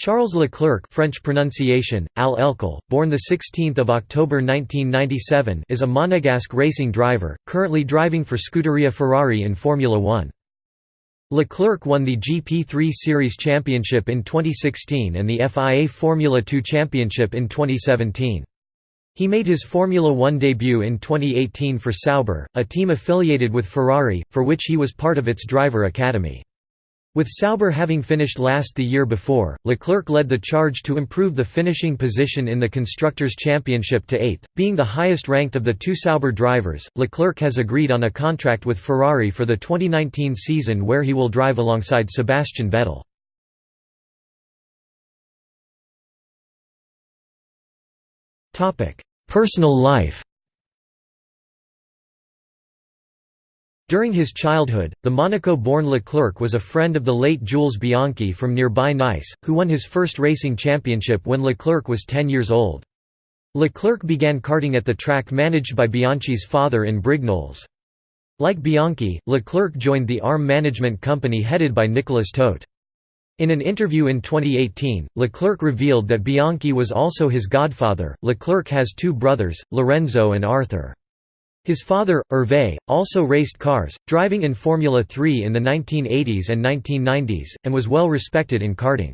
Charles Leclerc French pronunciation, Al Elkal, born 16 October 1997 is a Monegasque racing driver, currently driving for Scuderia Ferrari in Formula One. Leclerc won the GP3 Series Championship in 2016 and the FIA Formula 2 Championship in 2017. He made his Formula One debut in 2018 for Sauber, a team affiliated with Ferrari, for which he was part of its driver academy. With Sauber having finished last the year before, Leclerc led the charge to improve the finishing position in the Constructors' Championship to eighth, being the highest ranked of the two Sauber drivers. Leclerc has agreed on a contract with Ferrari for the 2019 season where he will drive alongside Sebastian Vettel. Personal life During his childhood, the Monaco-born Leclerc was a friend of the late Jules Bianchi from nearby Nice, who won his first racing championship when Leclerc was 10 years old. Leclerc began karting at the track managed by Bianchi's father in Brignoles. Like Bianchi, Leclerc joined the ARM management company headed by Nicolas Todt. In an interview in 2018, Leclerc revealed that Bianchi was also his godfather. Leclerc has two brothers, Lorenzo and Arthur. His father, Hervé, also raced cars, driving in Formula 3 in the 1980s and 1990s, and was well respected in karting.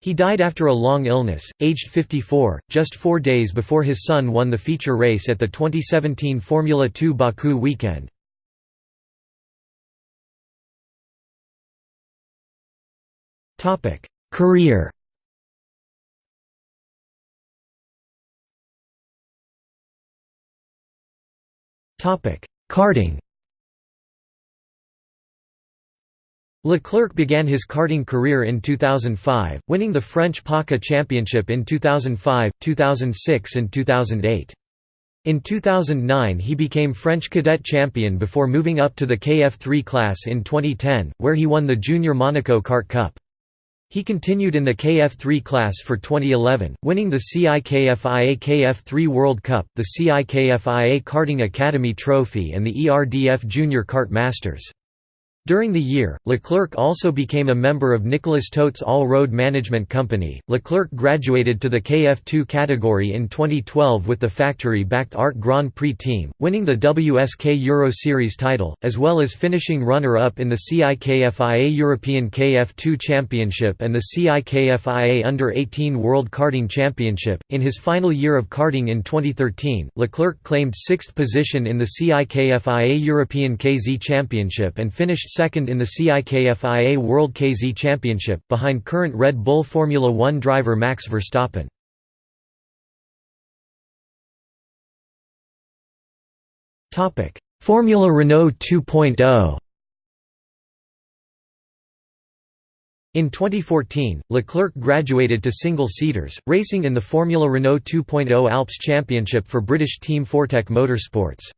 He died after a long illness, aged 54, just four days before his son won the feature race at the 2017 Formula 2 Baku weekend. Career Karting Leclerc began his karting career in 2005, winning the French PACA Championship in 2005, 2006 and 2008. In 2009 he became French cadet champion before moving up to the KF3 class in 2010, where he won the Junior Monaco Kart Cup. He continued in the KF3 class for 2011, winning the CIKFIA KF3 World Cup, the CIKFIA Karting Academy Trophy and the ERDF Junior Kart Masters. During the year, Leclerc also became a member of Nicolas Todt's All-Road Management Company. Leclerc graduated to the KF2 category in 2012 with the factory-backed Art Grand Prix team, winning the WSK Euro Series title, as well as finishing runner-up in the CIKFIA European KF2 Championship and the CIKFIA Under-18 World Karting Championship. In his final year of karting in 2013, Leclerc claimed sixth position in the CIKFIA European KZ Championship and finished second in the CIKFIA World KZ Championship, behind current Red Bull Formula One driver Max Verstappen. Formula Renault 2.0 In 2014, Leclerc graduated to single-seaters, racing in the Formula Renault 2.0 Alps Championship for British team Fortec Motorsports.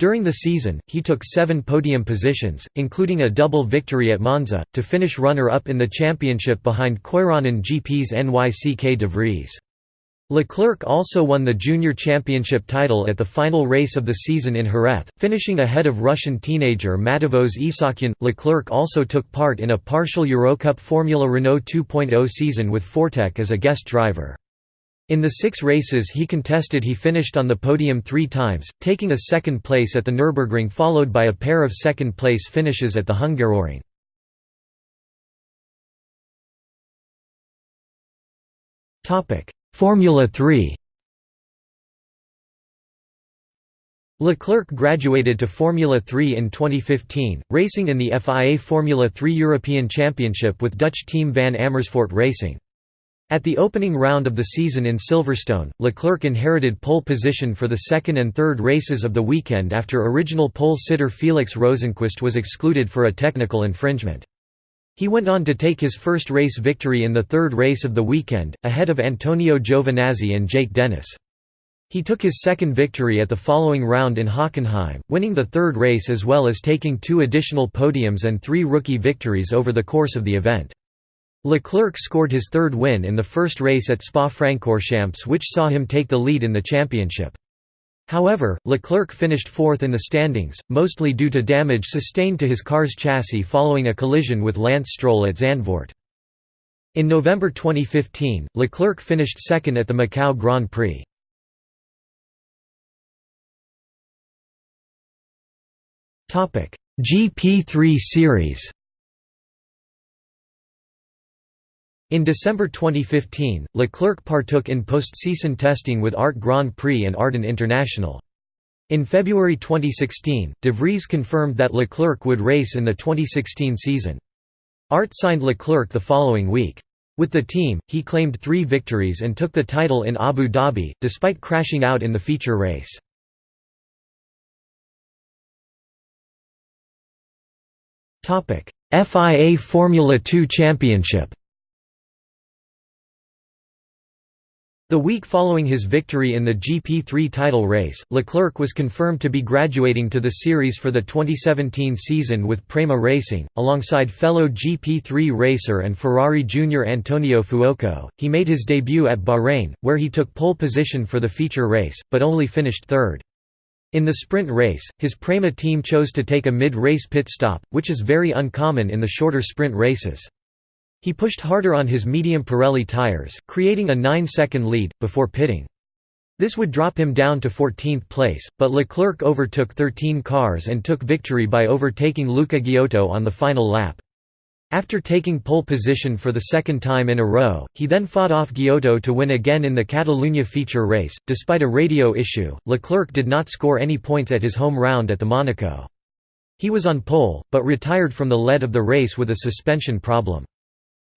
During the season, he took seven podium positions, including a double victory at Monza, to finish runner-up in the championship behind Koiranen GP's Nyck de Vries. Leclerc also won the junior championship title at the final race of the season in Jerez, finishing ahead of Russian teenager Matevos Isaakyan. Leclerc also took part in a partial Eurocup Formula Renault 2.0 season with Fortec as a guest driver. In the six races he contested he finished on the podium three times, taking a second place at the Nürburgring followed by a pair of second-place finishes at the Hungaroring. Formula 3 Leclerc graduated to Formula 3 in 2015, racing in the FIA Formula 3 European Championship with Dutch team Van Amersfoort Racing. At the opening round of the season in Silverstone, Leclerc inherited pole position for the second and third races of the weekend after original pole sitter Felix Rosenqvist was excluded for a technical infringement. He went on to take his first race victory in the third race of the weekend, ahead of Antonio Giovinazzi and Jake Dennis. He took his second victory at the following round in Hockenheim, winning the third race as well as taking two additional podiums and three rookie victories over the course of the event. Leclerc scored his third win in the first race at Spa-Francorchamps which saw him take the lead in the championship. However, Leclerc finished fourth in the standings, mostly due to damage sustained to his car's chassis following a collision with Lance Stroll at Zandvoort. In November 2015, Leclerc finished second at the Macau Grand Prix. GP3 Series In December 2015, Leclerc partook in post-season testing with Art Grand Prix and Ardent International. In February 2016, De Vries confirmed that Leclerc would race in the 2016 season. Art signed Leclerc the following week. With the team, he claimed three victories and took the title in Abu Dhabi, despite crashing out in the feature race. FIA Formula 2 Championship The week following his victory in the GP3 title race, Leclerc was confirmed to be graduating to the series for the 2017 season with Prema Racing, alongside fellow GP3 racer and Ferrari junior Antonio Fuoco. He made his debut at Bahrain, where he took pole position for the feature race, but only finished third. In the sprint race, his Prema team chose to take a mid-race pit stop, which is very uncommon in the shorter sprint races. He pushed harder on his medium Pirelli tires, creating a 9-second lead, before pitting. This would drop him down to 14th place, but Leclerc overtook 13 cars and took victory by overtaking Luca Ghiotto on the final lap. After taking pole position for the second time in a row, he then fought off Ghiotto to win again in the Catalunya feature race. Despite a radio issue, Leclerc did not score any points at his home round at the Monaco. He was on pole, but retired from the lead of the race with a suspension problem.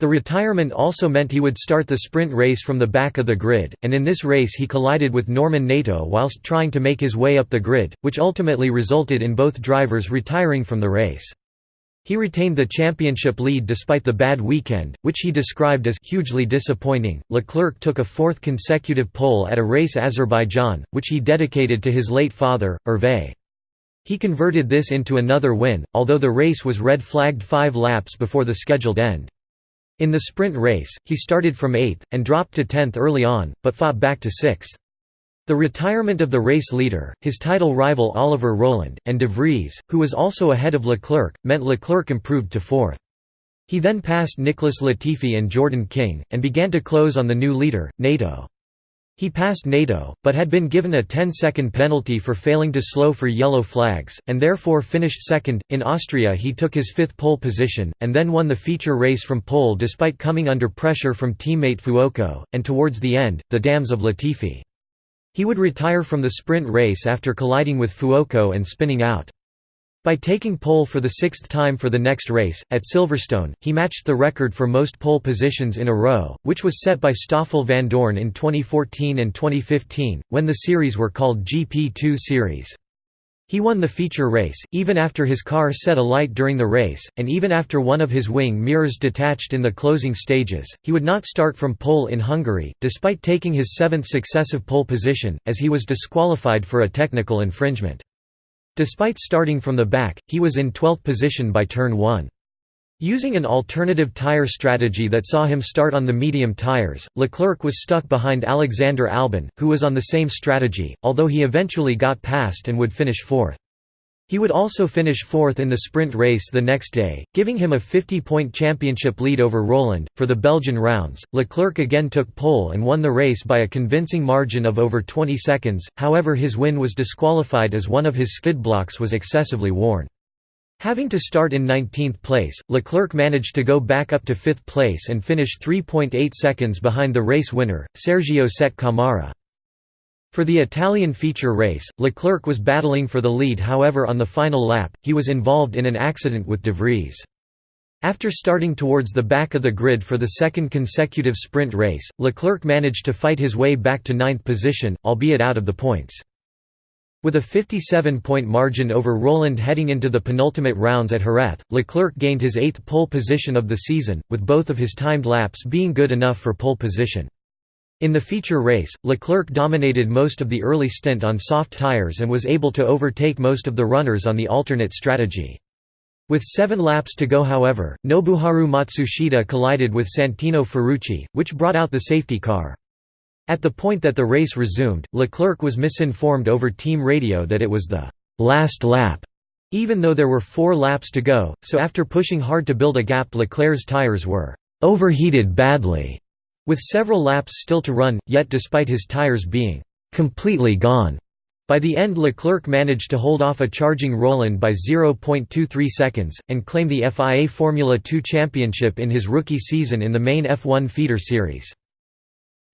The retirement also meant he would start the sprint race from the back of the grid, and in this race he collided with Norman Nato whilst trying to make his way up the grid, which ultimately resulted in both drivers retiring from the race. He retained the championship lead despite the bad weekend, which he described as hugely disappointing. Leclerc took a fourth consecutive pole at a race Azerbaijan, which he dedicated to his late father, Hervé. He converted this into another win, although the race was red flagged five laps before the scheduled end. In the sprint race, he started from 8th, and dropped to 10th early on, but fought back to 6th. The retirement of the race leader, his title rival Oliver Rowland, and De Vries, who was also ahead of Leclerc, meant Leclerc improved to 4th. He then passed Nicholas Latifi and Jordan King, and began to close on the new leader, Nato. He passed Nato, but had been given a 10-second penalty for failing to slow for yellow flags, and therefore finished second. In Austria he took his fifth pole position, and then won the feature race from pole despite coming under pressure from teammate Fuoco, and towards the end, the DAMS of Latifi. He would retire from the sprint race after colliding with Fuoco and spinning out. By taking pole for the sixth time for the next race, at Silverstone, he matched the record for most pole positions in a row, which was set by Stoffel Vandoorne in 2014 and 2015, when the series were called GP2 Series. He won the feature race, even after his car set alight during the race, and even after one of his wing mirrors detached in the closing stages. He would not start from pole in Hungary, despite taking his seventh successive pole position, as he was disqualified for a technical infringement. Despite starting from the back, he was in 12th position by turn 1. Using an alternative tyre strategy that saw him start on the medium tyres, Leclerc was stuck behind Alexander Albon, who was on the same strategy, although he eventually got past and would finish fourth. He would also finish fourth in the sprint race the next day, giving him a 50-point championship lead over Rowland. For the Belgian rounds, Leclerc again took pole and won the race by a convincing margin of over 20 seconds, however his win was disqualified as one of his skid blocks was excessively worn. Having to start in 19th place, Leclerc managed to go back up to 5th place and finish 3.8 seconds behind the race winner, Sergio Sette Camara. For the Italian feature race, Leclerc was battling for the lead however on the final lap, he was involved in an accident with De Vries. After starting towards the back of the grid for the second consecutive sprint race, Leclerc managed to fight his way back to ninth position, albeit out of the points. With a 57-point margin over Rowland heading into the penultimate rounds at Jerez, Leclerc gained his eighth pole position of the season, with both of his timed laps being good enough for pole position. In the feature race, Leclerc dominated most of the early stint on soft tyres and was able to overtake most of the runners on the alternate strategy. With seven laps to go however, Nobuharu Matsushita collided with Santino Ferrucci, which brought out the safety car. At the point that the race resumed, Leclerc was misinformed over team radio that it was the «last lap», even though there were four laps to go, so after pushing hard to build a gap Leclerc's tires were overheated badly, with several laps still to run, yet despite his tires being completely gone. By the end Leclerc managed to hold off a charging Rowland by 0.23 seconds, and claim the FIA Formula 2 championship in his rookie season in the main F1 feeder series.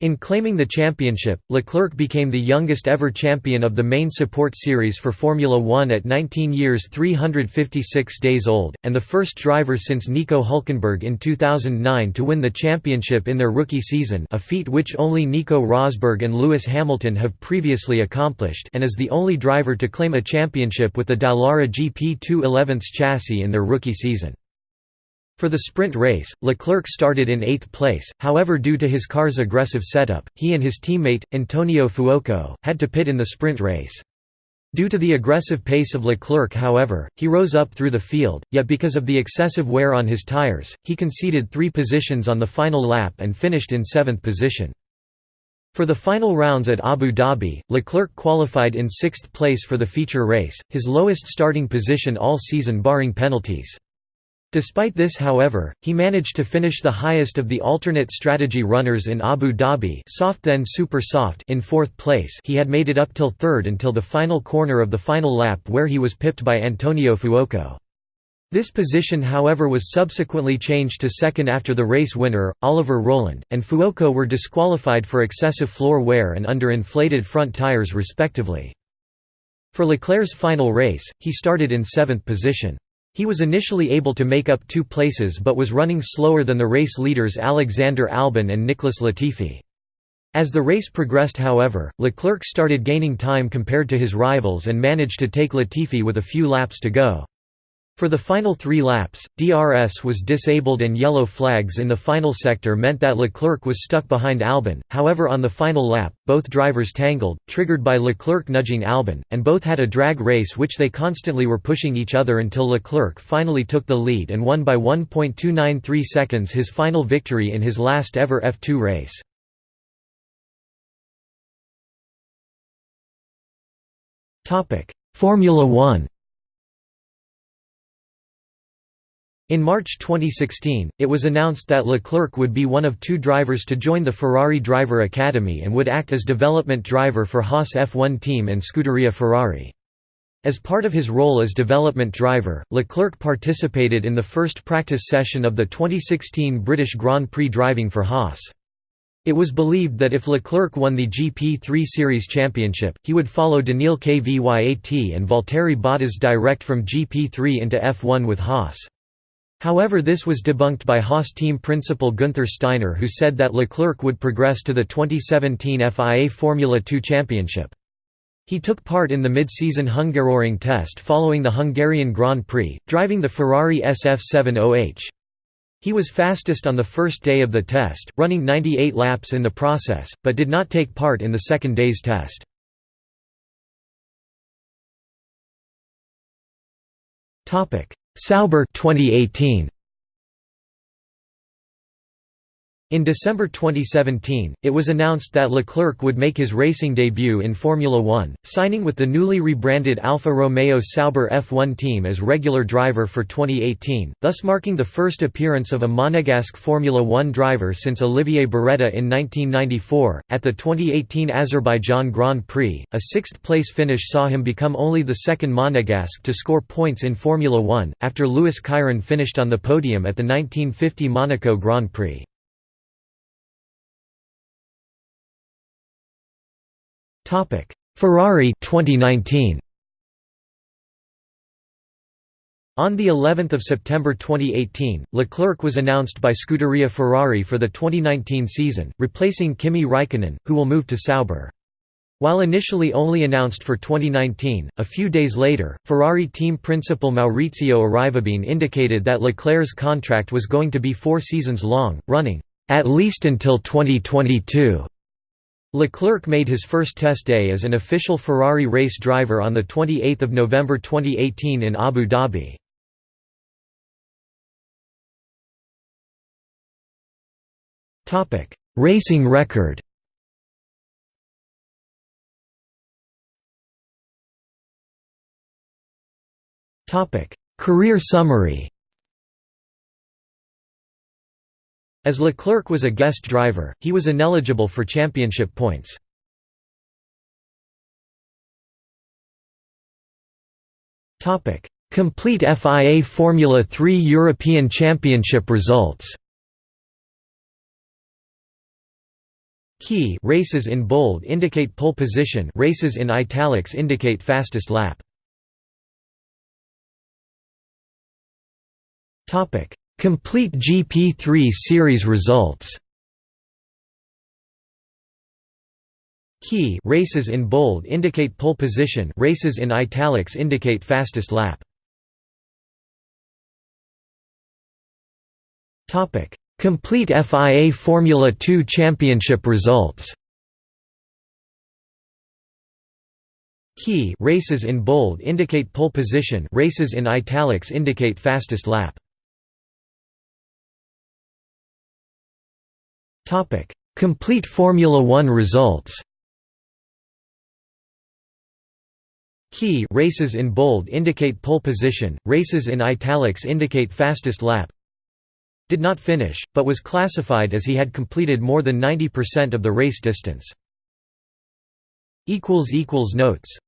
In claiming the championship, Leclerc became the youngest ever champion of the main support series for Formula One at 19 years 356 days old, and the first driver since Nico Hulkenberg in 2009 to win the championship in their rookie season a feat which only Nico Rosberg and Lewis Hamilton have previously accomplished and is the only driver to claim a championship with the Dallara GP2 11th chassis in their rookie season. For the sprint race, Leclerc started in eighth place, however due to his car's aggressive setup, he and his teammate, Antonio Fuoco, had to pit in the sprint race. Due to the aggressive pace of Leclerc however, he rose up through the field, yet because of the excessive wear on his tires, he conceded three positions on the final lap and finished in seventh position. For the final rounds at Abu Dhabi, Leclerc qualified in sixth place for the feature race, his lowest starting position all season barring penalties. Despite this however, he managed to finish the highest of the alternate strategy runners in Abu Dhabi soft then super soft in fourth place he had made it up till third until the final corner of the final lap where he was pipped by Antonio Fuoco. This position however was subsequently changed to second after the race winner, Oliver Rowland, and Fuoco were disqualified for excessive floor wear and under inflated front tires respectively. For Leclerc's final race, he started in seventh position. He was initially able to make up two places but was running slower than the race leaders Alexander Albon and Nicholas Latifi. As the race progressed however, Leclerc started gaining time compared to his rivals and managed to take Latifi with a few laps to go. For the final three laps, DRS was disabled and yellow flags in the final sector meant that Leclerc was stuck behind Albon, however on the final lap, both drivers tangled, triggered by Leclerc nudging Albon, and both had a drag race which they constantly were pushing each other until Leclerc finally took the lead and won by 1.293 seconds his final victory in his last ever F2 race. Formula One In March 2016, it was announced that Leclerc would be one of two drivers to join the Ferrari Driver Academy and would act as development driver for Haas F1 team and Scuderia Ferrari. As part of his role as development driver, Leclerc participated in the first practice session of the 2016 British Grand Prix driving for Haas. It was believed that if Leclerc won the GP3 Series championship, he would follow Daniil Kvyat and Valtteri Bottas direct from GP3 into F1 with Haas. However this was debunked by Haas team principal Günther Steiner who said that Leclerc would progress to the 2017 FIA Formula 2 Championship. He took part in the mid-season Hungaroring test following the Hungarian Grand Prix, driving the Ferrari SF70H. He was fastest on the first day of the test, running 98 laps in the process, but did not take part in the second day's test. Sauber 2018 In December 2017, it was announced that Leclerc would make his racing debut in Formula One, signing with the newly rebranded Alfa Romeo Sauber F1 team as regular driver for 2018, thus marking the first appearance of a Monegasque Formula One driver since Olivier Beretta in 1994. At the 2018 Azerbaijan Grand Prix, a sixth place finish saw him become only the second Monegasque to score points in Formula One, after Louis Chiron finished on the podium at the 1950 Monaco Grand Prix. Ferrari 2019 On the 11th of September 2018, Leclerc was announced by Scuderia Ferrari for the 2019 season, replacing Kimi Raikkonen, who will move to Sauber. While initially only announced for 2019, a few days later, Ferrari team principal Maurizio Arrivabene indicated that Leclerc's contract was going to be four seasons long, running, "...at least until 2022." Leclerc made his first test day as an official Ferrari race driver on 28 November 2018 in Abu Dhabi. Racing record Career summary As Leclerc was a guest driver, he was ineligible for championship points. Complete FIA Formula 3 European Championship results. Key races in bold indicate pole position races in italics indicate fastest lap. Topic Complete GP3 series results. Key races in bold indicate pole position races in italics indicate fastest lap. Topic Complete FIA Formula 2 Championship results. Key races in bold indicate pole position races in italics indicate fastest lap Complete Formula 1 results Key races in bold indicate pole position, races in italics indicate fastest lap. Did not finish, but was classified as he had completed more than 90% of the race distance. Notes